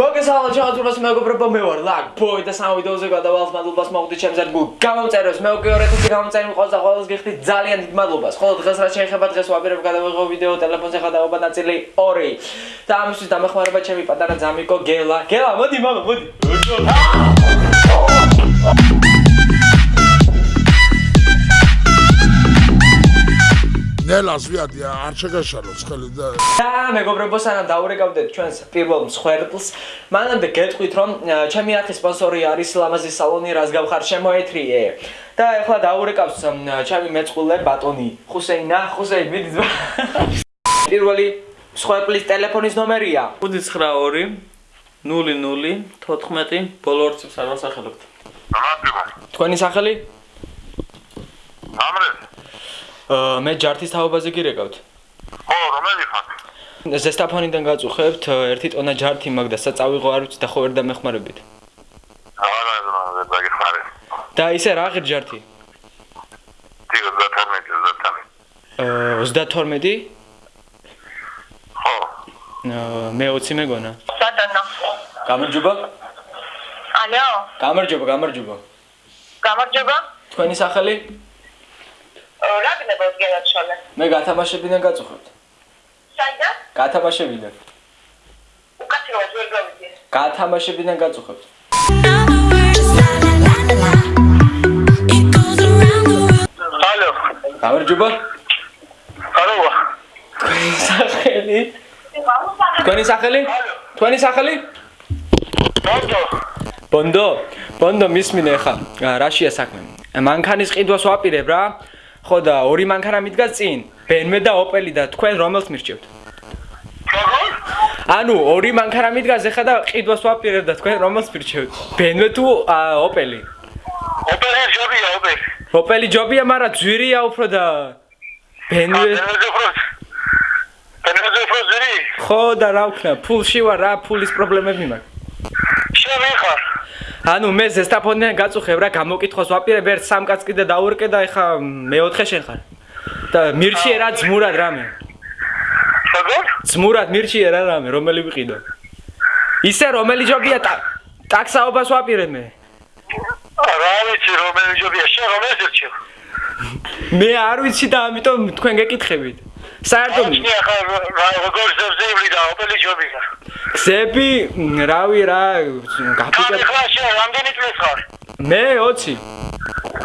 მოგესალმებით ჩემთვის მეგობრებო მე ვარ ლაკ ბოი და სამ ვიდეოზე გადავალთ მადლობას მოგდით ჩემს ერთგულ გამომწერებს. მე უკვე 2000 გამომწერი მიყავს და ყოველს გიხდით ძალიან დიდ მადლობას ხოლო დღეს რა შეიძლება დღეს ვაბერებ გადავიღო ვიდეო ტელეფონზე ხადაობა ნაწილი 2 და ამისთვის დამეხმარება ჩემი პატარა ძამიკო გელა. გელა მოდი მამა მოდი ნელას ვიადი არ შეგაშალოს ხელი და და მეგობრებო სანამ დაურეკავდეთ ჩვენს პირველ მსხვერპლს მანამდე გეტყვით რომ ჩემი არხის სპონსორი არის ლამაზი სალონი რაც გავხარ შემოეთრიე და ეხლა დაურეკავს ჩემი მეწყვილე ბატონი ხუსეინა ხუსეინ მიდი ძმა პირველი მსხვერპლის ტელეფონის ნომერია 592 00 14 ბოლო ორ წუთს არ ვასახელებთ. რატო? თქვენი სახელი მე ჯართის თაობაზე გირეკავთ ხო, რომელი ხარ? ზესტაფონიდან გაწუხებთ ერთი ტონა ჯართი მაგ და საწავიღო არ ვიცი და ხო ვერ დამეხმარებით არა, არა, დაგიხარე. და ისე რა ღირ ჯართი ტიგრ და თორმეტი და თორმეტი. აა 32 ხო. აა, მე 20 მეგონა სატანა. გამარჯობა ალო, გამარჯობა გამარჯობა გამარჯობა. თქვენი სახელი რა გნებავთ გელაჩოლე? მე გათამაშებიდან გაწუხებთ. საიდან? გათამაშებიდან უკაცრავად ვერ გავიდი. გათამაშებიდან გაწუხებთ. ალო. გამარჯობა. აროა. თქვენი სახელი? თქვენი სახელი? თქვენი სახელი? ბონდო. ბონდო ბონდო მისმინე ხა. რაშია საქმე მანქანის ყიდვას ვაპირებ რა ხო და ორი მანქანა მიდგას წინ ბენმე და ოპელი და თქვენ რომელს მირჩევთ ანუ ორი მანქანა მიდგას ეხა და ყიდვას ვაპირებ და თქვენ რომელს მირჩევთ ბენმე თუ ოპელი ოპერა ჯობია, ოპერი. ოპელი ჯობია მაგრამ ძვირია უფრო და ბენმე ფროს. დენეზე ფროზი. ხო და რა ვქნა ფულში ვარ რა ფულის პრობლემები მაქვს? ანუ მე ზესტაფონიდან გაწუხებ რა გამოკითხოს ვაპირებ ერთ სამ კაც კიდე დაურკე და ეხა მეოთხე შენ ხარ. და მირჩიე რა ძმურად რამე. როგორ? ძმურად მირჩიე რა რამე რომელი ვიყიდო? ისე რომელი ჯობია? ტა- ტაქსაობას ვაპირებ მე. რა ვიცი, რომელი ჯობია, შენ რომელი ზერჩევ? მე არ ვიცი და ამიტომ თქვენ გეკითხებით საერთოდ აჩნია ხარ, რა როგორ ზევზეიბლი და ოპელი ჯობია. გზები მ, რავი რა გაფიკეთ ხარ შენ, რამდენი წლის ხარ? მე 20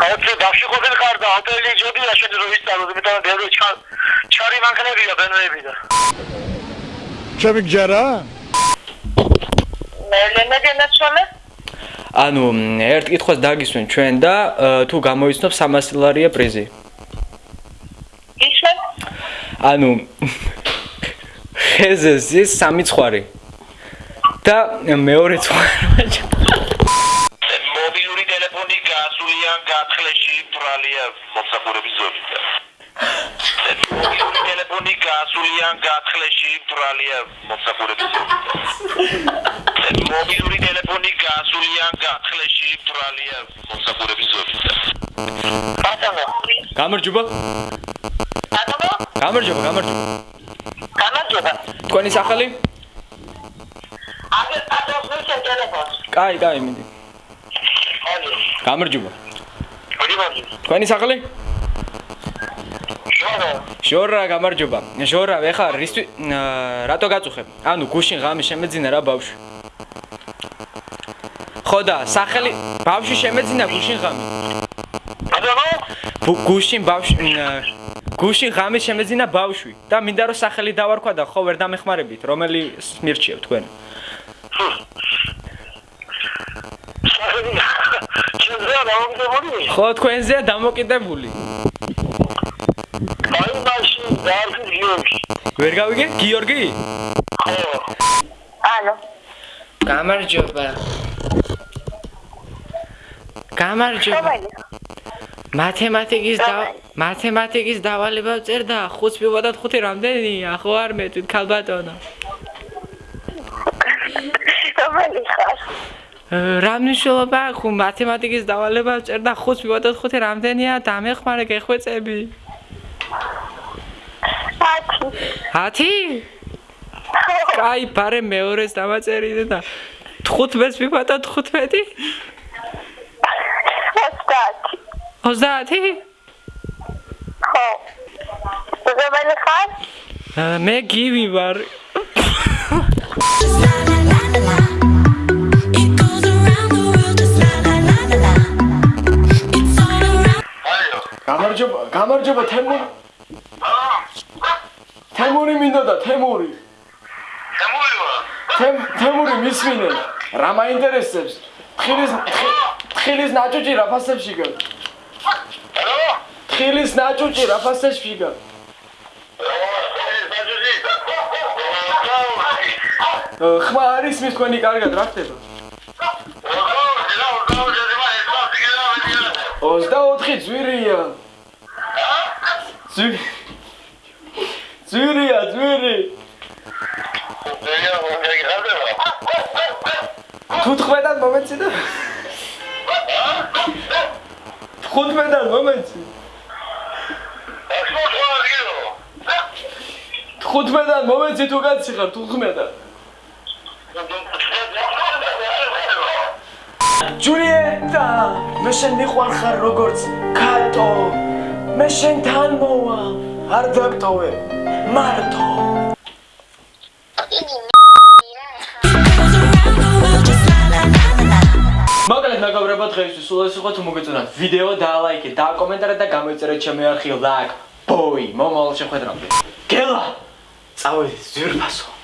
აუცი დავში ყოფილი ხარ და ოპელი ჯობია შენ რო ვისწავლო, იმიტომ რომ ბევრი ჩა- ჩარი მანქანებია, ბენოები და. ჩემი გჯერა? მე ლენე გელაჩოლე? ანუ მ, ერთ კითხვას დაგისვენ ჩვენ და თუ გამოიცნობ 300 ლარია პრიზი იშვენ? ანუ ხეზეზის სამი ცხარი და მეორე ცხარი მობილური ტელეფონი გასულიან გათხრეში ბრალია მოსახურების ზონიდან. მობილური ტელეფონი გასულიან გათხრეში ბრალია მოსახურების ზონიდან. მობილური ტელეფონი გასულიან გათხრეში ბრალია მოსახურების ზონიდან. ბატონო. გამარჯობა ბატონო? გამარჯობა გამარჯობა გამარჯობა. თქვენი სახელი აგერ პატრონს შენ ტელეფონს. კაი კაი მიდი ალო. გამარჯობა მოდი. თქვენი სახელი შორო. ჟორა გამარჯობა ჟორა ეხა რისთვის აა, რატო გაწუხებ ანუ გუშინ ღამე შემეძინა რა ბავშვი ხო და სახელი ბავშვი შემეძინა გუშინ ღამე გუშინ ბავშვი გუშინ ღამე შემეძინა ბავშვი. და მინდა რომ სახელი დავარქვა და ხო ვერ დამეხმარებით რომელი მირჩიევ თქვენ? ხო თქვენზეა დამოკიდებული. აი მაშინ გიორგი. ვერ გავიგე? გიორგი? ხო. ალო. გამარჯობა. გამარჯობა? მათემატიკის მათემატიკის დავალება წერდა 5 მივადათ 5 რამდენია ხო არ მეტყვით ქალბატონო რომელი ხარ? რა მნიშვნელობა აქვს მათემატიკის დავალება წერდა 5 მივადათ 5 რამდენია დამეხმარე გეხვეწები ათი. 10 ხო. კაი, ბარე მეორეს დამაწერინე და 15-ს მიფატა 15? ოცდაათი 30? ხო ზოგადად ხარ მე გივი ვარ. Გამარჯობა, გამარჯობა თემური. თემური მინდოდა, თემური. შემოივა თემ თემური მისმინე. რა მაინტერესებს? თხილის თხილის ნაჭუჭი რა ფასებში გა? რა თხილის ნაჭუჭი რა ფასებში გა? აა, ხმა არის მის თქვენი კარგად რა ხდება? 24 ძვირია. ძვირი. ძვირია, ძვირი. 15-დან მომეცი და 15-დან მომეცი. 15-დან მომეცი თუ კაცი ხარ 15-დან. ჯულიეტა, მე შენ მიყვარხარ როგორც კატო. მე შენთან მოვა, არ დაგტოვე. მარტო. Მოკლედ მეგობრებო დღეისთვის სულ ეს იყო თუ მოგეწონათ ვიდეო დაალაიქეთ დააკომენტარეთ და გამოიწერეთ ჩემი არხი ლაკ ბოი მომავალ შეხვედრამდე გელა Saúl, duro paso.